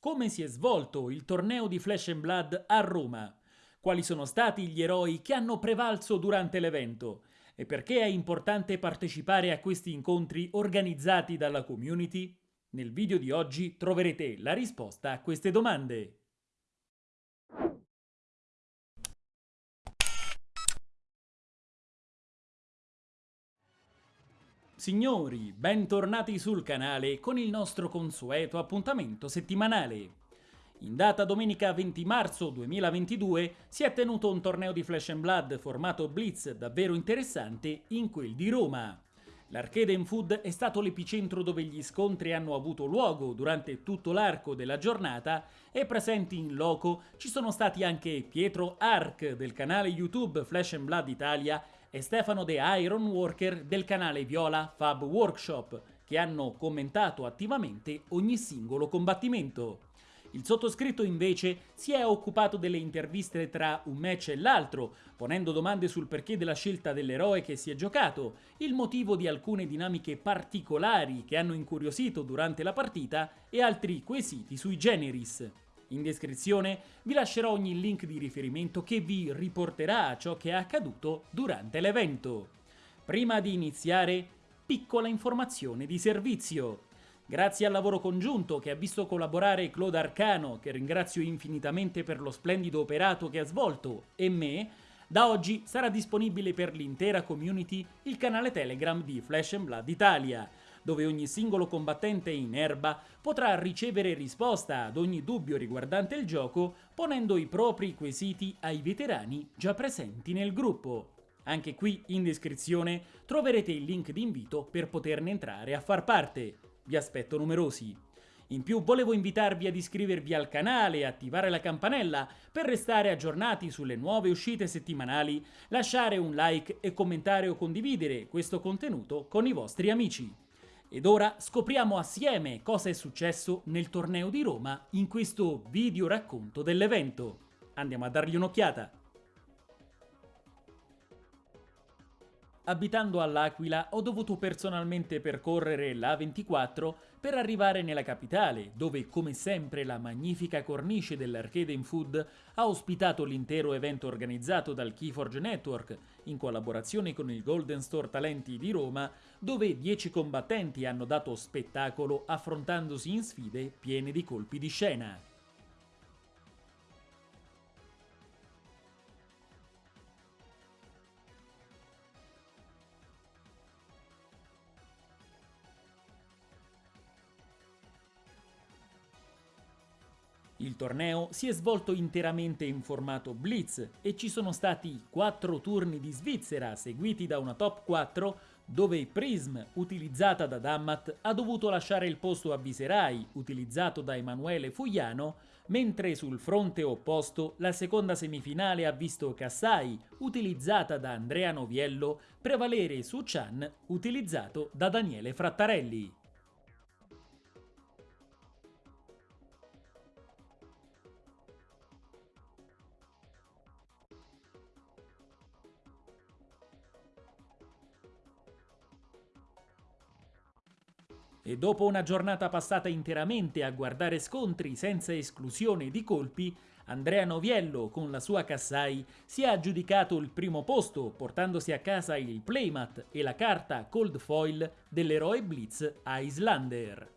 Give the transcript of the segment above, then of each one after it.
Come si è svolto il torneo di Flash and Blood a Roma? Quali sono stati gli eroi che hanno prevalso durante l'evento? E perché è importante partecipare a questi incontri organizzati dalla community? Nel video di oggi troverete la risposta a queste domande. Signori, bentornati sul canale con il nostro consueto appuntamento settimanale. In data domenica 20 marzo 2022 si è tenuto un torneo di Flash and Blood formato Blitz davvero interessante in quel di Roma. L'Arcade Food è stato l'epicentro dove gli scontri hanno avuto luogo durante tutto l'arco della giornata e presenti in loco ci sono stati anche Pietro Arc del canale YouTube Flash and Blood Italia e Stefano De Iron Worker del canale Viola Fab Workshop, che hanno commentato attivamente ogni singolo combattimento. Il sottoscritto invece si è occupato delle interviste tra un match e l'altro, ponendo domande sul perché della scelta dell'eroe che si è giocato, il motivo di alcune dinamiche particolari che hanno incuriosito durante la partita e altri quesiti sui generis. In descrizione vi lascerò ogni link di riferimento che vi riporterà a ciò che è accaduto durante l'evento. Prima di iniziare, piccola informazione di servizio. Grazie al lavoro congiunto che ha visto collaborare Claude Arcano, che ringrazio infinitamente per lo splendido operato che ha svolto, e me, da oggi sarà disponibile per l'intera community il canale Telegram di Flash Blood Italia, dove ogni singolo combattente in erba potrà ricevere risposta ad ogni dubbio riguardante il gioco ponendo i propri quesiti ai veterani già presenti nel gruppo. Anche qui in descrizione troverete il link di invito per poterne entrare a far parte. Vi aspetto numerosi. In più volevo invitarvi ad iscrivervi al canale e attivare la campanella per restare aggiornati sulle nuove uscite settimanali, lasciare un like e commentare o condividere questo contenuto con i vostri amici. Ed ora scopriamo assieme cosa è successo nel torneo di Roma in questo video racconto dell'evento. Andiamo a dargli un'occhiata. Abitando all'Aquila ho dovuto personalmente percorrere l'A24 per arrivare nella capitale, dove come sempre la magnifica cornice dell'Arcade in Food ha ospitato l'intero evento organizzato dal Keyforge Network in collaborazione con il Golden Store Talenti di Roma, dove 10 combattenti hanno dato spettacolo affrontandosi in sfide piene di colpi di scena. Il torneo si è svolto interamente in formato blitz e ci sono stati 4 turni di Svizzera seguiti da una top 4 dove Prism, utilizzata da Dammat, ha dovuto lasciare il posto a Viserai, utilizzato da Emanuele Fugliano, mentre sul fronte opposto la seconda semifinale ha visto Kassai, utilizzata da Andrea Noviello, prevalere su Chan, utilizzato da Daniele Frattarelli. E dopo una giornata passata interamente a guardare scontri senza esclusione di colpi, Andrea Noviello con la sua Kassai si è aggiudicato il primo posto portandosi a casa il playmat e la carta cold foil dell'eroe Blitz Islander.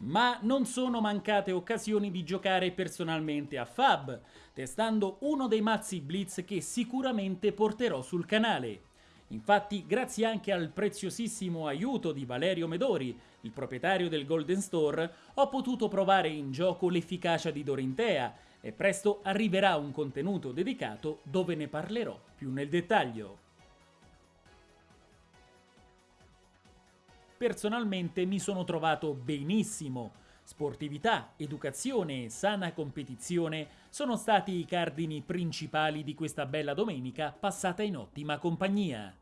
Ma non sono mancate occasioni di giocare personalmente a Fab, testando uno dei mazzi Blitz che sicuramente porterò sul canale. Infatti, grazie anche al preziosissimo aiuto di Valerio Medori, il proprietario del Golden Store, ho potuto provare in gioco l'efficacia di Dorintea e presto arriverà un contenuto dedicato dove ne parlerò più nel dettaglio. Personalmente mi sono trovato benissimo. Sportività, educazione e sana competizione sono stati i cardini principali di questa bella domenica passata in ottima compagnia.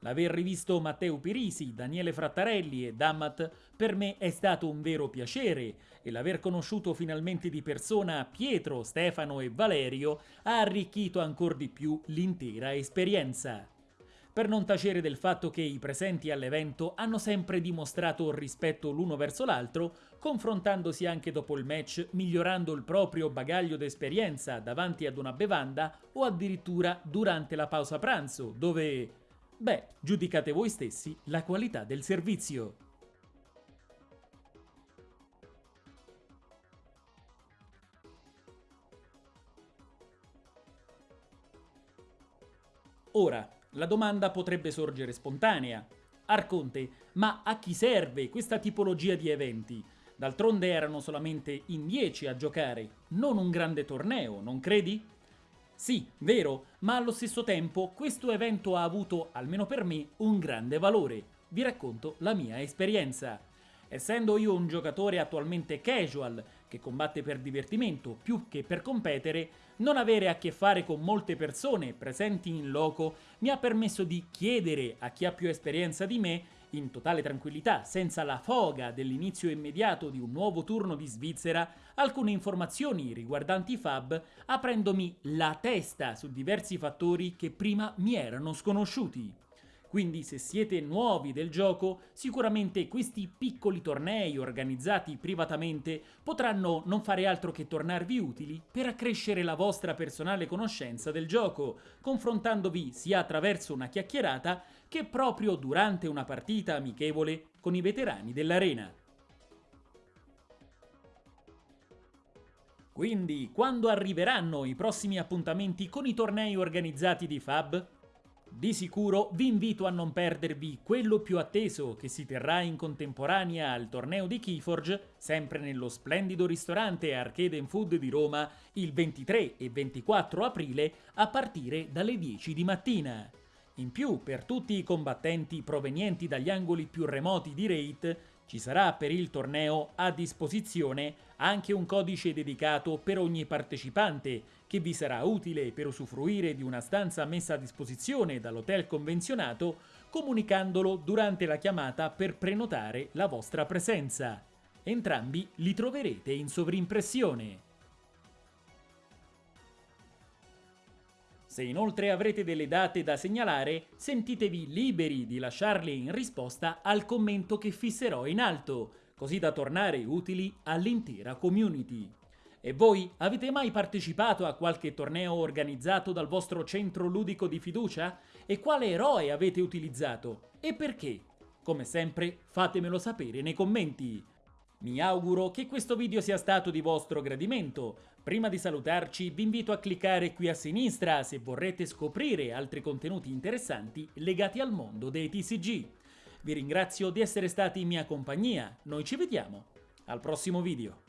L'aver rivisto Matteo Pirisi, Daniele Frattarelli e Dammat per me è stato un vero piacere e l'aver conosciuto finalmente di persona Pietro, Stefano e Valerio ha arricchito ancora di più l'intera esperienza. Per non tacere del fatto che i presenti all'evento hanno sempre dimostrato rispetto l'uno verso l'altro, confrontandosi anche dopo il match, migliorando il proprio bagaglio d'esperienza davanti ad una bevanda o addirittura durante la pausa pranzo, dove... beh, giudicate voi stessi la qualità del servizio. Ora, la domanda potrebbe sorgere spontanea. Arconte, ma a chi serve questa tipologia di eventi? D'altronde erano solamente in 10 a giocare, non un grande torneo, non credi? Sì, vero, ma allo stesso tempo questo evento ha avuto, almeno per me, un grande valore. Vi racconto la mia esperienza. Essendo io un giocatore attualmente casual, che combatte per divertimento più che per competere, non avere a che fare con molte persone presenti in loco mi ha permesso di chiedere a chi ha più esperienza di me, in totale tranquillità, senza la foga dell'inizio immediato di un nuovo turno di Svizzera, alcune informazioni riguardanti Fab, aprendomi la testa su diversi fattori che prima mi erano sconosciuti. Quindi se siete nuovi del gioco, sicuramente questi piccoli tornei organizzati privatamente potranno non fare altro che tornarvi utili per accrescere la vostra personale conoscenza del gioco, confrontandovi sia attraverso una chiacchierata che proprio durante una partita amichevole con i veterani dell'arena. Quindi, quando arriveranno i prossimi appuntamenti con i tornei organizzati di Fab? Di sicuro vi invito a non perdervi quello più atteso che si terrà in contemporanea al torneo di Keyforge, sempre nello splendido ristorante Arcade Food di Roma, il 23 e 24 aprile a partire dalle 10 di mattina. In più, per tutti i combattenti provenienti dagli angoli più remoti di Raid, ci sarà per il torneo a disposizione anche un codice dedicato per ogni partecipante che vi sarà utile per usufruire di una stanza messa a disposizione dall'hotel convenzionato comunicandolo durante la chiamata per prenotare la vostra presenza. Entrambi li troverete in sovrimpressione. Se inoltre avrete delle date da segnalare, sentitevi liberi di lasciarle in risposta al commento che fisserò in alto, così da tornare utili all'intera community. E voi avete mai partecipato a qualche torneo organizzato dal vostro centro ludico di fiducia? E quale eroe avete utilizzato? E perché? Come sempre fatemelo sapere nei commenti. Mi auguro che questo video sia stato di vostro gradimento. Prima di salutarci vi invito a cliccare qui a sinistra se vorrete scoprire altri contenuti interessanti legati al mondo dei TCG. Vi ringrazio di essere stati in mia compagnia, noi ci vediamo al prossimo video.